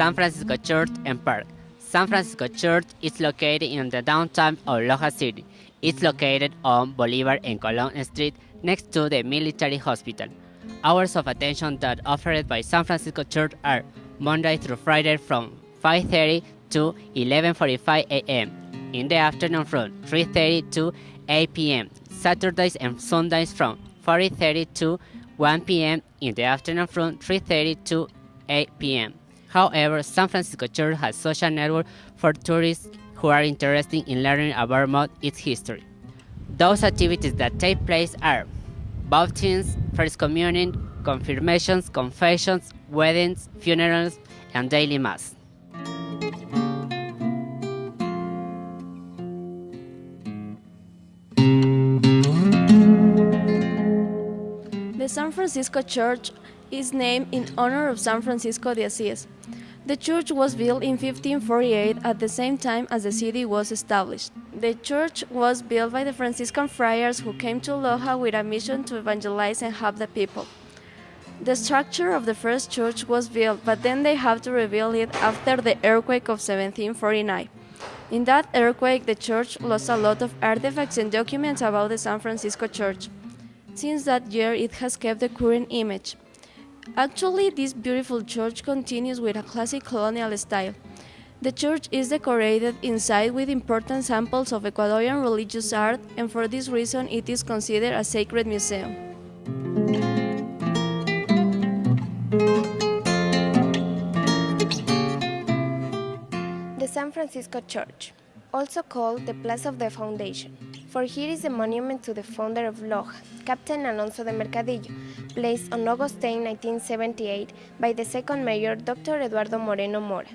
San Francisco Church and Park. San Francisco Church is located in the downtown of Loja City. It's located on Bolivar and Colon Street next to the military hospital. Hours of attention that offered by San Francisco Church are Monday through Friday from 5.30 to 11.45 a.m. In the afternoon from 3.30 to 8 p.m. Saturdays and Sundays from 4.30 to 1 p.m. in the afternoon from 3.30 to 8 p.m. However, San Francisco Church has social network for tourists who are interested in learning about its history. Those activities that take place are baptisms, first communion, confirmations, confessions, weddings, funerals, and daily mass. The San Francisco Church is named in honor of San Francisco de Asís. The church was built in 1548 at the same time as the city was established. The church was built by the Franciscan friars who came to Loja with a mission to evangelize and help the people. The structure of the first church was built, but then they had to rebuild it after the earthquake of 1749. In that earthquake, the church lost a lot of artifacts and documents about the San Francisco Church. Since that year, it has kept the current image. Actually, this beautiful church continues with a classic colonial style. The church is decorated inside with important samples of Ecuadorian religious art, and for this reason, it is considered a sacred museum. The San Francisco Church, also called the Place of the Foundation, for here is a monument to the founder of Loja, Captain Alonso de Mercadillo, placed on August 10, 1978 by the second mayor, Dr. Eduardo Moreno Mora.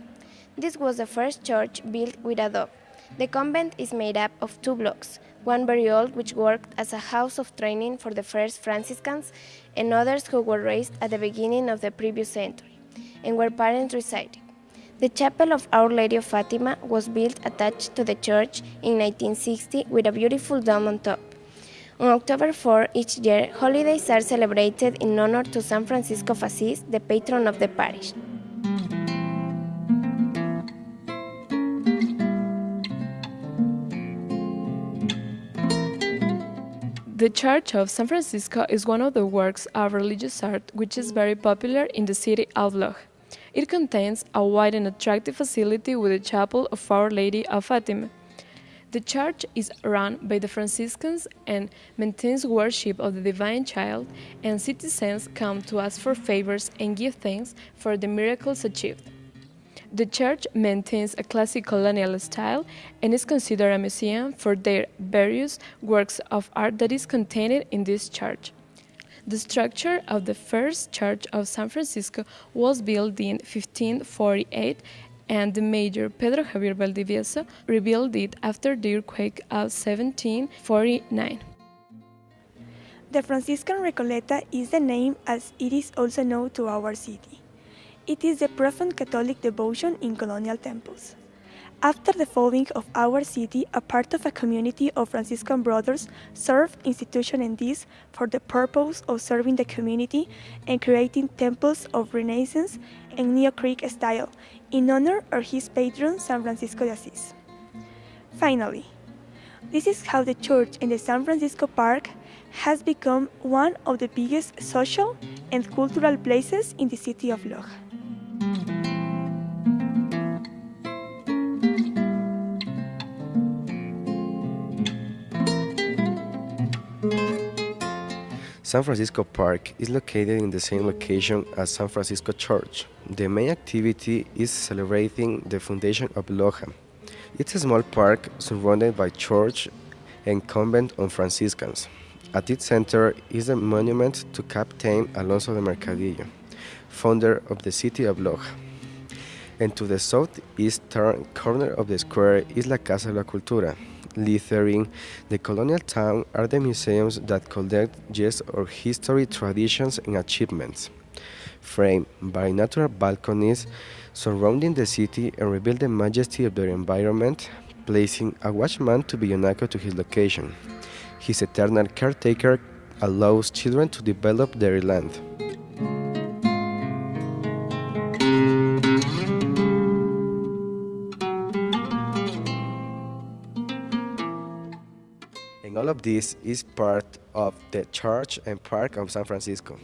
This was the first church built with adobe. The convent is made up of two blocks, one very old which worked as a house of training for the first Franciscans and others who were raised at the beginning of the previous century and where parents resided. The chapel of Our Lady of Fatima was built attached to the church in 1960 with a beautiful dome on top. On October 4 each year, holidays are celebrated in honor to San Francisco of Assis, the patron of the parish. The Church of San Francisco is one of the works of religious art which is very popular in the city of Loja. It contains a wide and attractive facility with a chapel of Our Lady of Fatima. The church is run by the Franciscans and maintains worship of the Divine Child, and citizens come to ask for favors and give thanks for the miracles achieved. The church maintains a classic colonial style and is considered a museum for their various works of art that is contained in this church. The structure of the first church of San Francisco was built in 1548 and the mayor Pedro Javier Valdivieso rebuilt it after the earthquake of 1749. The Franciscan Recoleta is the name as it is also known to our city. It is the profound Catholic devotion in colonial temples. After the founding of our city, a part of a community of Franciscan brothers served institution in this for the purpose of serving the community and creating temples of Renaissance and Neo-Greek style in honor of his patron San Francisco de Assis. Finally, this is how the church in the San Francisco Park has become one of the biggest social and cultural places in the city of Loja. San Francisco Park is located in the same location as San Francisco Church. The main activity is celebrating the foundation of Loja. It's a small park surrounded by church and convent of Franciscans. At its center is a monument to Captain Alonso de Mercadillo, founder of the city of Loja. And to the southeastern corner of the square is La Casa de la Cultura, littering the colonial town are the museums that collect just our history, traditions, and achievements, framed by natural balconies surrounding the city and reveal the majesty of their environment, placing a watchman to be united to his location. His eternal caretaker allows children to develop their land. All of this is part of the Church and Park of San Francisco.